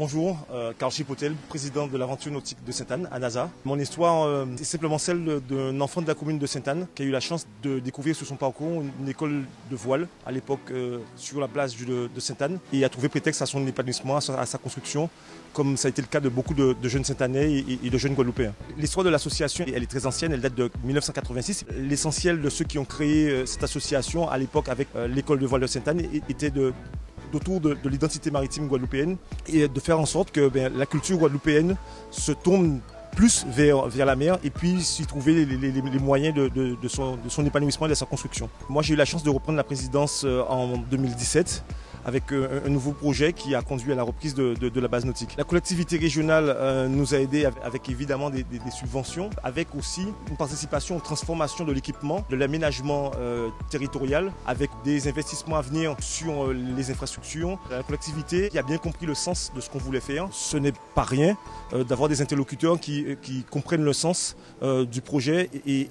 Bonjour, euh, Carl Chipotel, président de l'aventure nautique de Sainte-Anne à NASA. Mon histoire euh, est simplement celle d'un enfant de la commune de Sainte-Anne qui a eu la chance de découvrir sur son parcours une école de voile à l'époque euh, sur la place de, Sainte-Anne et a trouvé prétexte à son épanouissement, à sa, construction, comme ça a été le cas de beaucoup de, jeunes Sainte-Annais et, de jeunes Guadeloupéens. L'histoire de l'association, elle est très ancienne, elle date de 1986. L'essentiel de ceux qui ont créé cette association à l'époque avec l'école de voile de Sainte-Anne était de autour de, l'identité maritime guadeloupéenne et de faire en sorte que ben, la culture guadeloupéenne se tourne plus vers, la mer et puis s'y trouver les, moyens de, de son épanouissement et de sa construction. Moi j'ai eu la chance de reprendre la présidence euh, en 2017 avec euh, un nouveau projet qui a conduit à la reprise de, la base nautique. La collectivité régionale euh, nous a aidés avec, évidemment des, subventions, avec aussi une participation aux transformations de l'équipement, de l'aménagement euh, territorial, avec des investissements à venir sur les infrastructures. La collectivité qui a bien compris le sens de ce qu'on voulait faire. Ce n'est pas rien d'avoir des interlocuteurs qui, comprennent le sens du projet et,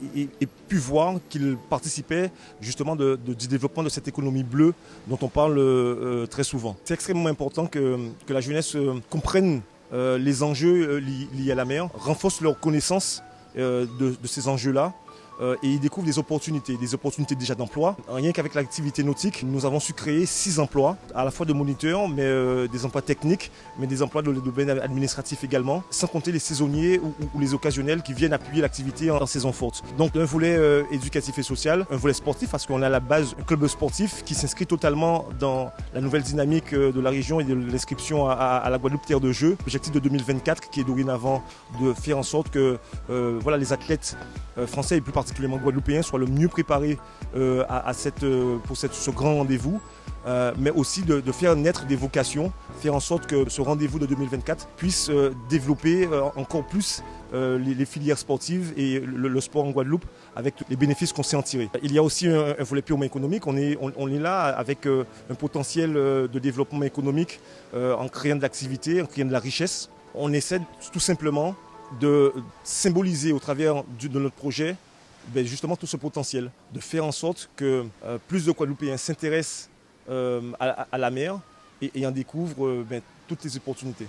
pu voir qu'ils participaient justement du développement de cette économie bleue dont on parle euh, très souvent. C'est extrêmement important que, la jeunesse euh, comprenne euh, les enjeux liés à la mer, renforce leur connaissance de, ces enjeux-là euh, et ils découvrent des opportunités, des opportunités déjà d'emploi. Rien qu'avec l'activité nautique, nous avons su créer six emplois, à la fois de moniteurs, mais euh, des emplois techniques, mais des emplois de, domaine administratif également, sans compter les saisonniers ou, les occasionnels qui viennent appuyer l'activité en, saison forte. Donc un volet euh, éducatif et social, un volet sportif, parce qu'on a à la base un club sportif qui s'inscrit totalement dans la nouvelle dynamique de la région et de l'inscription à, la Guadeloupe Terre de Jeu. L'objectif de 2024 qui est dorénavant de faire en sorte que voilà, les athlètes français et particulièrement guadeloupéens, soient le mieux préparés euh, à, cette, euh, pour cette, ce grand rendez-vous, euh, mais aussi de, faire naître des vocations, faire en sorte que ce rendez-vous de 2024 puisse développer encore plus les, filières sportives et le, sport en Guadeloupe avec les bénéfices qu'on sait en tirer. Il y a aussi un, volet purement économique. On est, on, est là avec un potentiel de développement économique en créant de l'activité, en créant de la richesse. On essaie tout simplement de symboliser au travers de notre projet ben, justement tout ce potentiel, de faire en sorte que euh, plus de Guadeloupéens s'intéressent euh, à, la mer et, en découvrent euh, ben, toutes les opportunités.